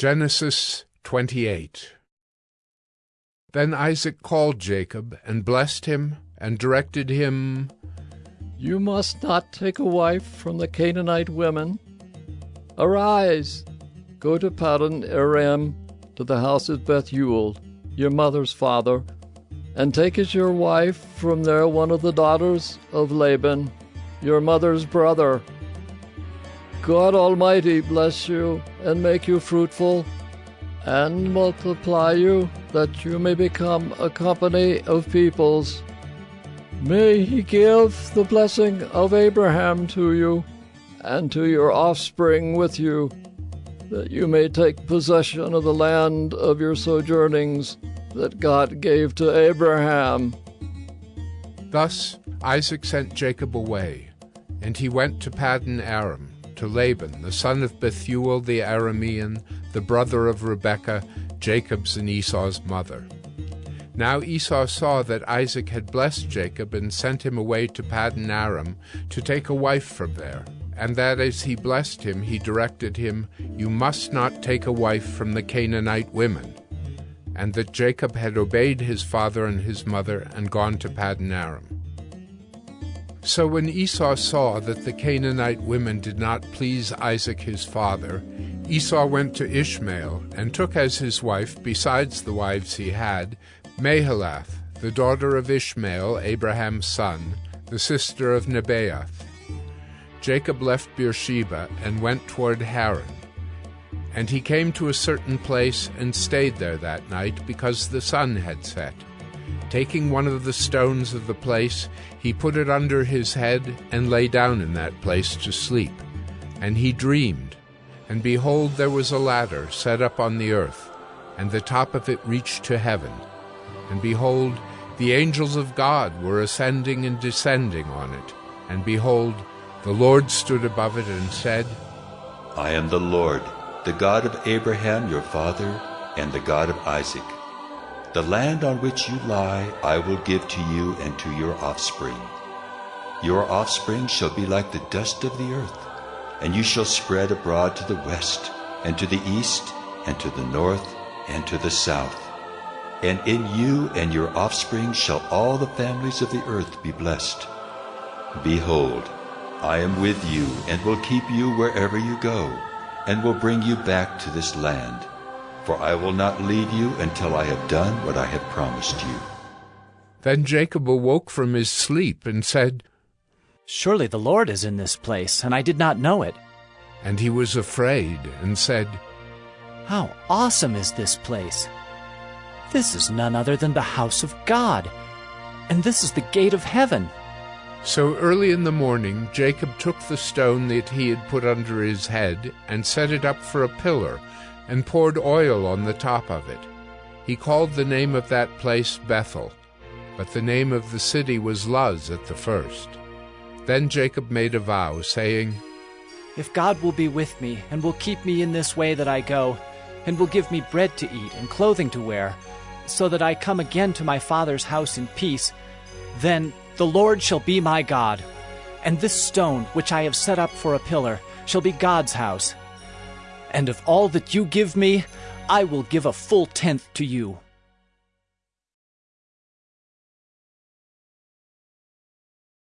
Genesis 28 Then Isaac called Jacob and blessed him and directed him, You must not take a wife from the Canaanite women. Arise, go to Paddan Aram, to the house of Bethuel, your mother's father, and take as your wife from there one of the daughters of Laban, your mother's brother God Almighty bless you and make you fruitful and multiply you that you may become a company of peoples. May he give the blessing of Abraham to you and to your offspring with you, that you may take possession of the land of your sojournings that God gave to Abraham. Thus Isaac sent Jacob away, and he went to Paddan Aram to Laban, the son of Bethuel the Aramean, the brother of Rebekah, Jacob's and Esau's mother. Now Esau saw that Isaac had blessed Jacob and sent him away to Paddan Aram to take a wife from there, and that as he blessed him, he directed him, You must not take a wife from the Canaanite women, and that Jacob had obeyed his father and his mother and gone to Paddan Aram. So when Esau saw that the Canaanite women did not please Isaac his father, Esau went to Ishmael and took as his wife, besides the wives he had, Mahalath, the daughter of Ishmael, Abraham's son, the sister of Nebaioth. Jacob left Beersheba and went toward Haran. And he came to a certain place and stayed there that night because the sun had set. Taking one of the stones of the place, he put it under his head and lay down in that place to sleep. And he dreamed, and behold, there was a ladder set up on the earth, and the top of it reached to heaven. And behold, the angels of God were ascending and descending on it. And behold, the Lord stood above it and said, I am the Lord, the God of Abraham your father, and the God of Isaac. The land on which you lie I will give to you and to your offspring. Your offspring shall be like the dust of the earth, and you shall spread abroad to the west, and to the east, and to the north, and to the south. And in you and your offspring shall all the families of the earth be blessed. Behold, I am with you, and will keep you wherever you go, and will bring you back to this land for I will not leave you until I have done what I have promised you. Then Jacob awoke from his sleep and said, Surely the Lord is in this place, and I did not know it. And he was afraid and said, How awesome is this place! This is none other than the house of God, and this is the gate of heaven. So early in the morning Jacob took the stone that he had put under his head and set it up for a pillar and poured oil on the top of it. He called the name of that place Bethel, but the name of the city was Luz at the first. Then Jacob made a vow, saying, If God will be with me, and will keep me in this way that I go, and will give me bread to eat and clothing to wear, so that I come again to my father's house in peace, then the Lord shall be my God, and this stone which I have set up for a pillar shall be God's house and of all that you give me, I will give a full tenth to you.